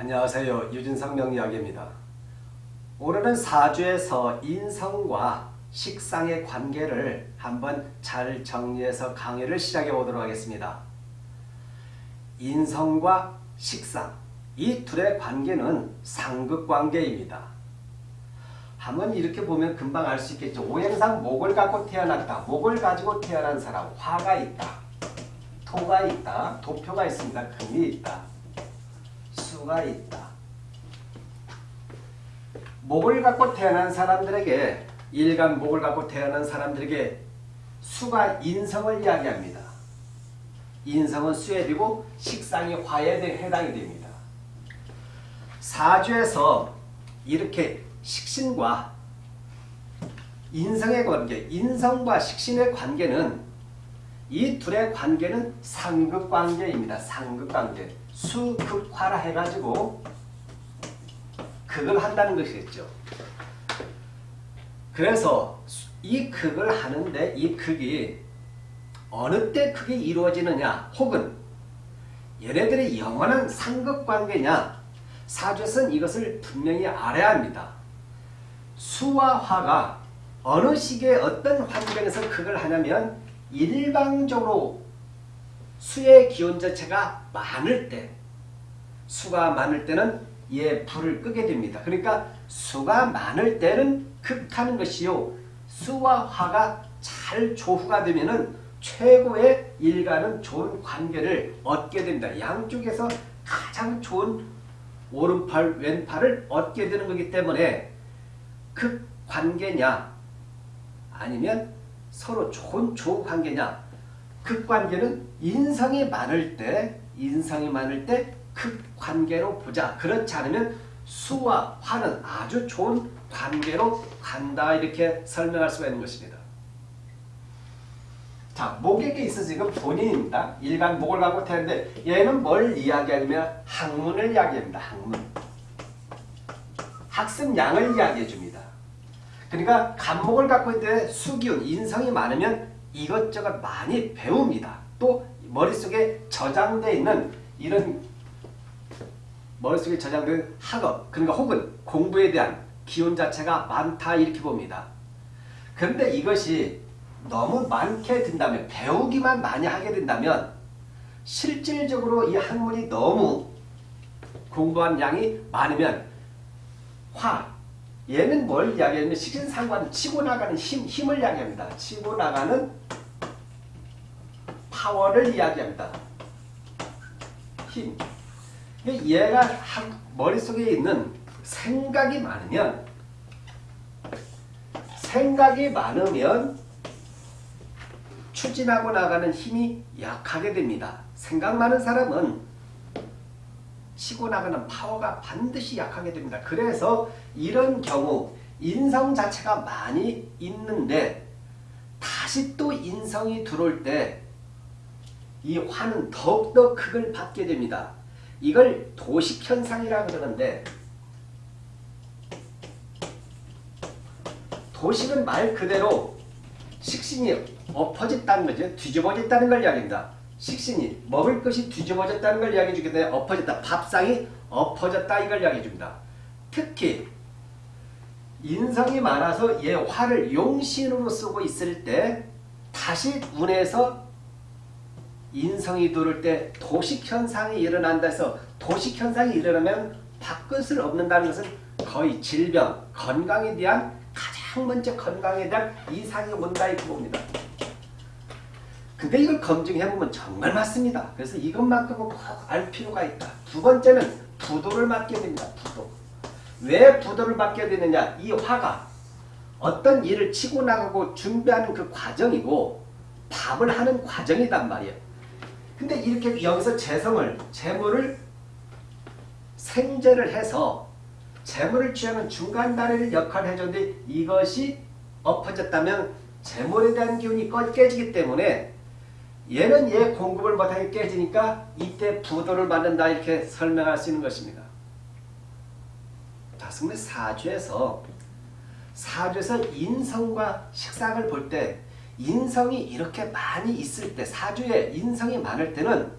안녕하세요. 유진성 명리학입니다. 오늘은 사주에서 인성과 식상의 관계를 한번 잘 정리해서 강의를 시작해 보도록 하겠습니다. 인성과 식상 이 둘의 관계는 상극관계입니다. 한번 이렇게 보면 금방 알 수 있겠죠. 오행상 목을 갖고 태어났다. 목을 가지고 태어난 사람 화가 있다. 토가 있다. 도표가 있습니다. 금이 있다. 수가 있다. 목을 갖고 태어난 사람들에게 일간 목을 갖고 태어난 사람들에게 수가 인성을 이야기합니다. 인성은 수에 되고 식상이 화에 해당이 됩니다. 사주에서 이렇게 식신과 인성의 관계, 인성과 식신의 관계는 이 둘의 관계는 상극관계입니다. 상극관계. 수극화라 해가지고 극을 한다는 것이겠죠. 그래서 이 극을 하는데 이 극이 어느 때 그게 이루어지느냐 혹은 얘네들의 영원한 상극관계냐 사주에서는 이것을 분명히 알아야 합니다. 수와 화가 어느 시기에 어떤 환경에서 극을 하냐면 일방적으로 수의 기온 자체가 많을 때 수가 많을 때는 얘 불을 끄게 됩니다. 그러니까 수가 많을 때는 극하는 것이요. 수와 화가 잘 조후가 되면은 최고의 일가는 좋은 관계를 얻게 됩니다. 양쪽에서 가장 좋은 오른팔, 왼팔을 얻게 되는 거기 때문에 극 관계냐 아니면 서로 좋은 좋은 관계냐 극관계는 인성이 많을 때 인성이 많을 때 극관계로 보자. 그렇지 않으면 수와 화는 아주 좋은 관계로 간다 이렇게 설명할 수가 있는 것입니다. 자, 목에게 있어 지금 본인입니다. 일간 목을 갖고 태는데 얘는 뭘 이야기하냐면 학문을 이야기합니다. 학문. 학습량을 이야기해 줍니다. 그러니까 간목을 갖고 있는데 수기운, 인성이 많으면 이것저것 많이 배웁니다. 또 머릿속에 저장되어 있는 이런 머릿속에 저장된 학업, 그러니까 혹은 공부에 대한 기운 자체가 많다 이렇게 봅니다. 그런데 이것이 너무 많게 된다면 배우기만 많이 하게 된다면 실질적으로 이 학문이 너무 공부한 양이 많으면 화, 얘는 뭘 이야기하냐면 식신상관 치고 나가는 힘, 힘을 이야기합니다. 치고 나가는 파워를 이야기합니다. 힘. 얘가 머릿속에 있는 생각이 많으면 생각이 많으면 추진하고 나가는 힘이 약하게 됩니다. 생각 많은 사람은 치고 나가는 파워가 반드시 약하게 됩니다. 그래서 이런 경우 인성 자체가 많이 있는데 다시 또 인성이 들어올 때 이 화는 더욱더 극을 받게 됩니다. 이걸 도식현상이라 그러는데 도식은 말 그대로 식신이 엎어졌다는 거죠. 뒤집어졌다는 걸 이야기합니다. 식신이 먹을 것이 뒤집어졌다는 걸 이야기해 주기 때문에 엎어졌다. 밥상이 엎어졌다 이걸 이야기해 줍니다. 특히 인성이 많아서 얘 화를 용신으로 쓰고 있을 때 다시 운에서 인성이 들을 때 도식현상이 일어난다 해서 도식현상이 일어나면 밥끝을 얻는다는 것은 거의 질병, 건강에 대한 가장 먼저 건강에 대한 이상이 온다 이렇게 봅니다. 근데 이걸 검증해보면 정말 맞습니다. 그래서 이것만큼은 꼭 알 필요가 있다. 두 번째는 부도를 맞게 됩니다. 부도. 왜 부도를 맞게 되느냐. 이 화가 어떤 일을 치고 나가고 준비하는 그 과정이고 밥을 하는 과정이단 말이에요. 근데 이렇게 여기서 재성을, 재물을 생재를 해서 재물을 취하는 중간 다리를 역할을 해줬는데 이것이 엎어졌다면 재물에 대한 기운이 깨지기 때문에 얘는 얘 공급을 못하게 깨지니까 이때 부도를 맞는다 이렇게 설명할 수 있는 것입니다. 자, 승리 사주에서 사주에서 인성과 식상을 볼 때 인성이 이렇게 많이 있을 때 사주에 인성이 많을 때는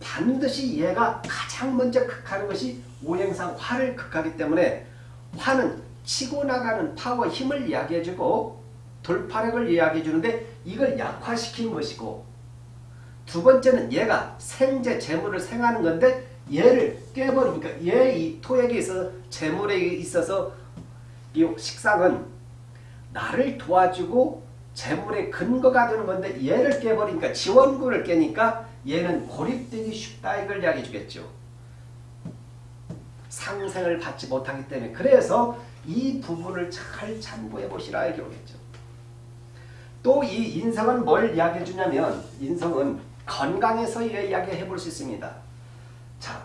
반드시 얘가 가장 먼저 극하는 것이 오행상 화를 극하기 때문에 화는 치고 나가는 파워 힘을 이야기해주고 돌파력을 이야기해주는데 이걸 약화시킨 것이고 두 번째는 얘가 생재 재물을 생하는 건데 얘를 깨버리니까 얘 이 토액에 있어서 재물에 있어서 이 식상은 나를 도와주고 재물의 근거가 되는 건데 얘를 깨버리니까 지원구를 깨니까 얘는 고립되기 쉽다 이걸 이야기해 주겠죠. 상생을 받지 못하기 때문에 그래서 이 부분을 잘 참고해 보시라 이렇게 오겠죠. 또 이 인성은 뭘 이야기해 주냐면 인성은 건강에서 이야기해 볼 수 있습니다. 자,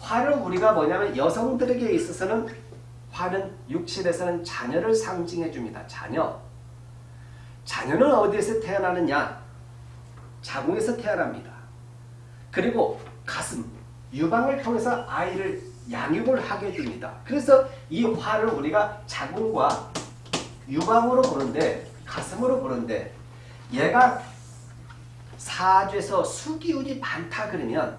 화를 우리가 뭐냐면 여성들에게 있어서는 화는 육신에서는 자녀를 상징해 줍니다. 자녀. 자녀는 어디에서 태어나느냐? 자궁에서 태어납니다. 그리고 가슴, 유방을 통해서 아이를 양육을 하게 됩니다. 그래서 이 화를 우리가 자궁과 유방으로 보는데 가슴으로 보는데 얘가 사주에서 수기운이 많다 그러면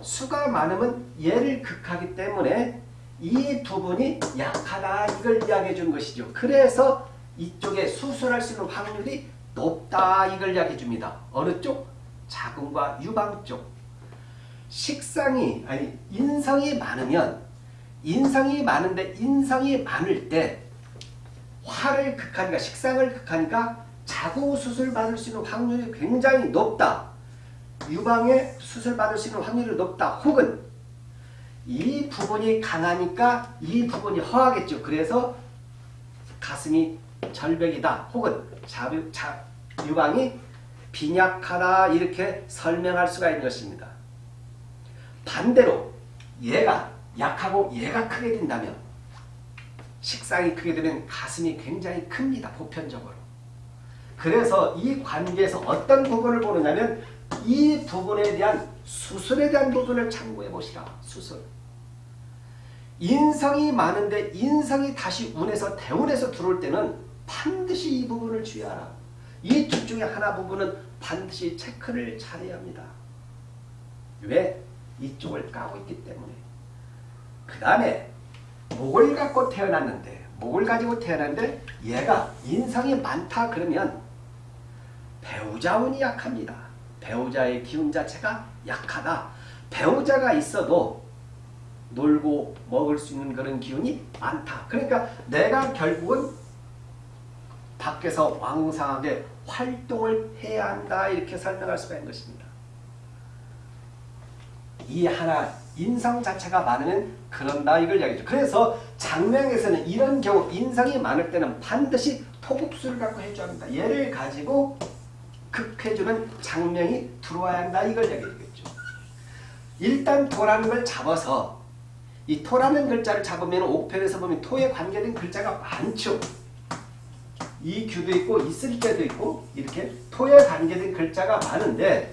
수가 많으면 얘를 극하기 때문에 이 부분이 약하다 이걸 이야기해 주는 것이죠. 그래서 이쪽에 수술할 수 있는 확률이 높다 이걸 이야기해 줍니다. 어느 쪽? 자궁과 유방 쪽. 식상이 아니 인성이 많으면 인성이 많은데 인성이 많을 때 화를 극하니까 식상을 극하니까 자궁 수술 받을 수 있는 확률이 굉장히 높다. 유방에 수술 받을 수 있는 확률이 높다. 혹은 이 부분이 강하니까 이 부분이 허하겠죠. 그래서 가슴이 절벽이다. 혹은 자, 자, 유방이 빈약하다 이렇게 설명할 수가 있는 것입니다. 반대로 얘가 약하고 얘가 크게 된다면 식상이 크게 되면 가슴이 굉장히 큽니다. 보편적으로. 그래서 이 관계에서 어떤 부분을 보느냐면 이 부분에 대한 수술에 대한 부분을 참고해 보시라. 수술. 인성이 많은데 인성이 다시 운에서 대운에서 들어올 때는 반드시 이 부분을 주의하라. 이 둘 중에 하나 부분은 반드시 체크를 잘해야 합니다. 왜? 이쪽을 까고 있기 때문에. 그 다음에 목을 갖고 태어났는데 목을 가지고 태어났는데 얘가 인성이 많다 그러면 배우자 운이 약합니다. 배우자의 기운 자체가 약하다. 배우자가 있어도 놀고 먹을 수 있는 그런 기운이 많다. 그러니까 내가 결국은 밖에서 왕성하게 활동을 해야 한다. 이렇게 설명할 수가 있는 것입니다. 이 하나 인성 자체가 많으면 그런다 이걸 이야기죠. 그래서 장명에서는 이런 경우 인성이 많을 때는 반드시 토국수를 갖고 해줘야 합니다. 얘를 가지고 극해주는 장명이 들어와야 한다 이걸 이야기하겠죠. 일단 토라는 걸 잡아서 이 토라는 글자를 잡으면 옥편에서 보면 토에 관계된 글자가 많죠. 이 규도 있고 있을 때도 있고 이렇게 토에 관계된 글자가 많은데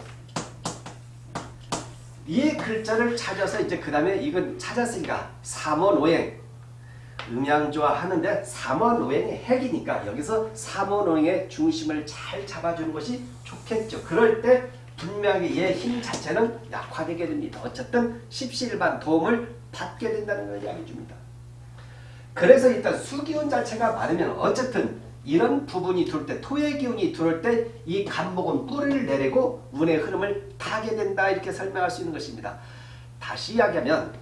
이 글자를 찾아서 이제 그 다음에 이건 찾았으니까 삼원오행 음양조화 하는데 삼원오행이 핵이니까 여기서 삼원오행의 중심을 잘 잡아주는 것이 좋겠죠. 그럴 때 분명히 얘 힘 자체는 약화되게 됩니다. 어쨌든 십시일반 도움을 받게 된다는 걸 이야기해 줍니다. 그래서 일단 수기운 자체가 많으면 어쨌든 이런 부분이 들어올 때 토의 기운이 들어올 때 이 간목은 뿌리를 내리고 운의 흐름을 타게 된다 이렇게 설명할 수 있는 것입니다. 다시 이야기하면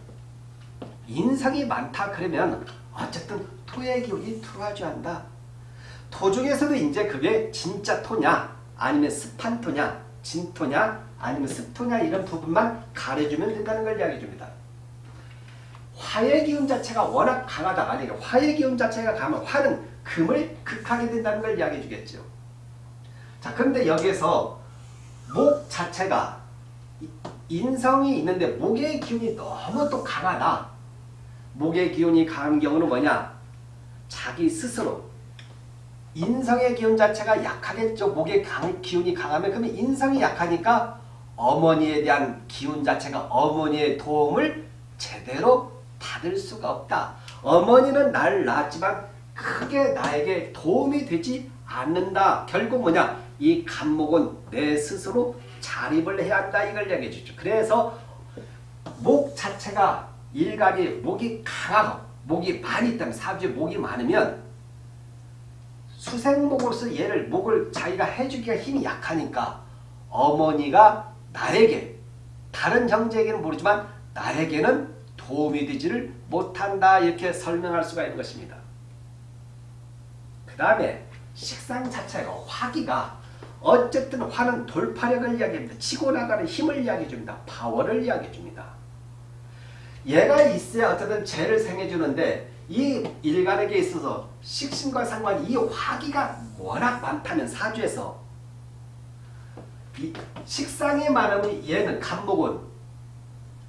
인상이 많다 그러면 어쨌든 토의 기운이 들어와줘야 한다. 토 중에서도 이제 그게 진짜 토냐 아니면 습한 토냐 진토냐 아니면 습토냐 이런 부분만 가려주면 된다는 걸 이야기해 줍니다. 화의 기운 자체가 워낙 강하다. 만약에 화의 기운 자체가 강하면 화는 금을 극하게 된다는 걸 이야기해 주겠죠. 자, 그런데 여기에서 목 자체가 인성이 있는데 목의 기운이 너무 또 강하다. 목의 기운이 강한 경우는 뭐냐? 자기 스스로 인성의 기운 자체가 약하겠죠. 목의 강, 기운이 강하면 그러면 인성이 약하니까 어머니에 대한 기운 자체가 어머니의 도움을 제대로 받을 수가 없다. 어머니는 날 낳았지만 크게 나에게 도움이 되지 않는다. 결국 뭐냐? 이 간목은 내 스스로 자립을 해야 한다 이걸 얘기해 주죠. 그래서 목 자체가 일간이 목이 강하고 목이 많이 있다면 사주에 목이 많으면 수생목으로서 얘를 목을 자기가 해주기가 힘이 약하니까 어머니가 나에게 다른 형제에게는 모르지만 나에게는 도움이 되지를 못한다 이렇게 설명할 수가 있는 것입니다. 그 다음에 식상 자체가 화기가 어쨌든 화는 돌파력을 이야기합니다. 치고 나가는 힘을 이야기해 줍니다. 파워를 이야기해 줍니다. 얘가 있어야 어쨌든 죄를 생해주는데 이 일간에게 있어서 식신과 상관 이 화기가 워낙 많다면 사주에서 이 식상이 많으면 얘는 간목은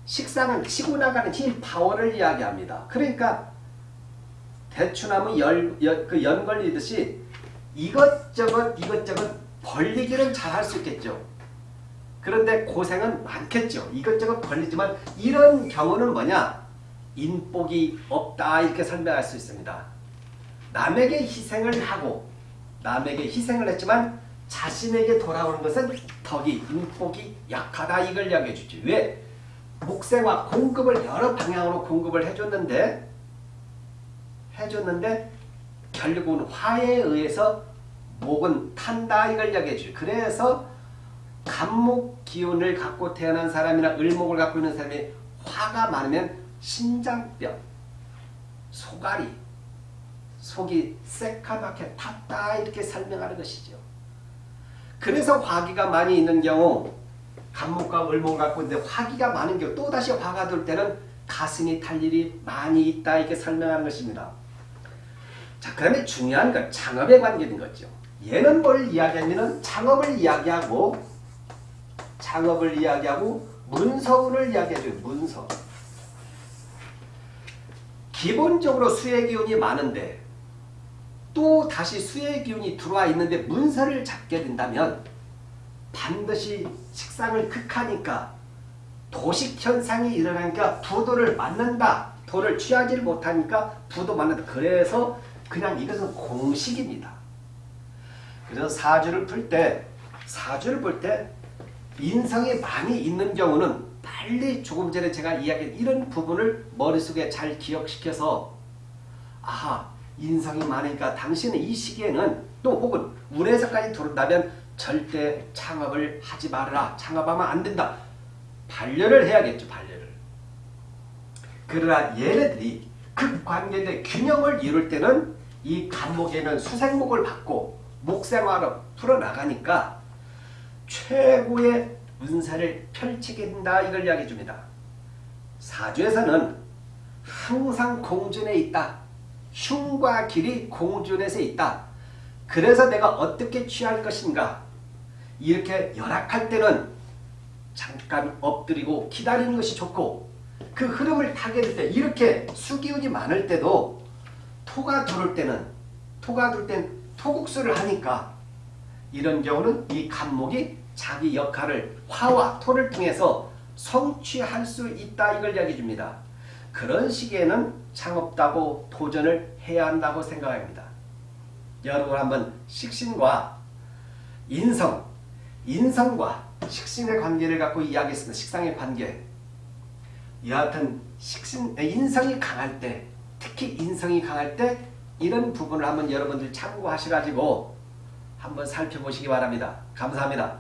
식상은 치고 나가는 힘 파워를 이야기합니다. 그러니까 대추나무 열, 열, 그 연걸리듯이 이것저것 이것저것 벌리기는 잘 할 수 있겠죠. 그런데 고생은 많겠죠. 이것저것 벌리지만 이런 경우는 뭐냐? 인복이 없다 이렇게 설명할 수 있습니다. 남에게 희생을 하고 남에게 희생을 했지만 자신에게 돌아오는 것은 덕이 인복이 약하다 이걸 이야기해 주죠. 왜? 목생화 공급을 여러 방향으로 공급을 해줬는데 해줬는데 결국은 화에 의해서 목은 탄다 이걸 이야기해 주죠. 그래서 간목 기운을 갖고 태어난 사람이나 을목을 갖고 있는 사람이 화가 많으면 신장병, 소가리, 속이 새카맣게 탔다 이렇게 설명하는 것이죠. 그래서 화기가 많이 있는 경우 간목과 을목을 갖고 있는데 화기가 많은 경우 또다시 화가 들 때는 가슴이 탈 일이 많이 있다 이렇게 설명하는 것입니다. 자, 그 다음에 중요한 건 창업에 관계된 거죠. 얘는 뭘 이야기하면 창업을 이야기하고 창업을 이야기하고 문서운을 이야기해줘요. 문서. 기본적으로 수의 기운이 많은데 또 다시 수의 기운이 들어와 있는데 문서를 잡게 된다면 반드시 식상을 극하니까 도식 현상이 일어나니까 부도를 맞는다. 도를 취하지를 못하니까 부도 맞는다. 그래서 그냥 이것은 공식입니다. 그래서 사주를 풀 때 사주를 볼때 인성이 많이 있는 경우는 빨리 조금 전에 제가 이야기한 이런 부분을 머릿속에 잘 기억시켜서 아하 인성이 많으니까 당신은 이 시기에는 또 혹은 운에서까지 들어온다면 절대 창업을 하지 말아라. 창업하면 안 된다. 반려를 해야겠죠. 반려를. 그러나 얘네들이 극관계의 균형을 이룰 때는 이 간목에는 수생목을 받고 목생화로 풀어나가니까 최고의 운세를 펼치게 된다. 이걸 이야기해 줍니다. 사주에서는 항상 공준에 있다. 흉과 길이 공준에서 있다. 그래서 내가 어떻게 취할 것인가 이렇게 열악할 때는 잠깐 엎드리고 기다리는 것이 좋고 그 흐름을 타게 될 때 이렇게 수기운이 많을 때도 토가 들을 때는 토가 들땐 토국수를 하니까 이런 경우는 이 간목이 자기 역할을 화와 토를 통해서 성취할 수 있다 이걸 이야기해 줍니다. 그런 시기에는 창업다고 도전을 해야 한다고 생각합니다. 여러분 한번 식신과 인성, 인성과 식신의 관계를 갖고 이야기했습니다. 식상의 관계. 여하튼 식신, 인성이 강할 때, 특히 인성이 강할 때 이런 부분을 한번 여러분들 참고하셔가지고 한번 살펴보시기 바랍니다. 감사합니다.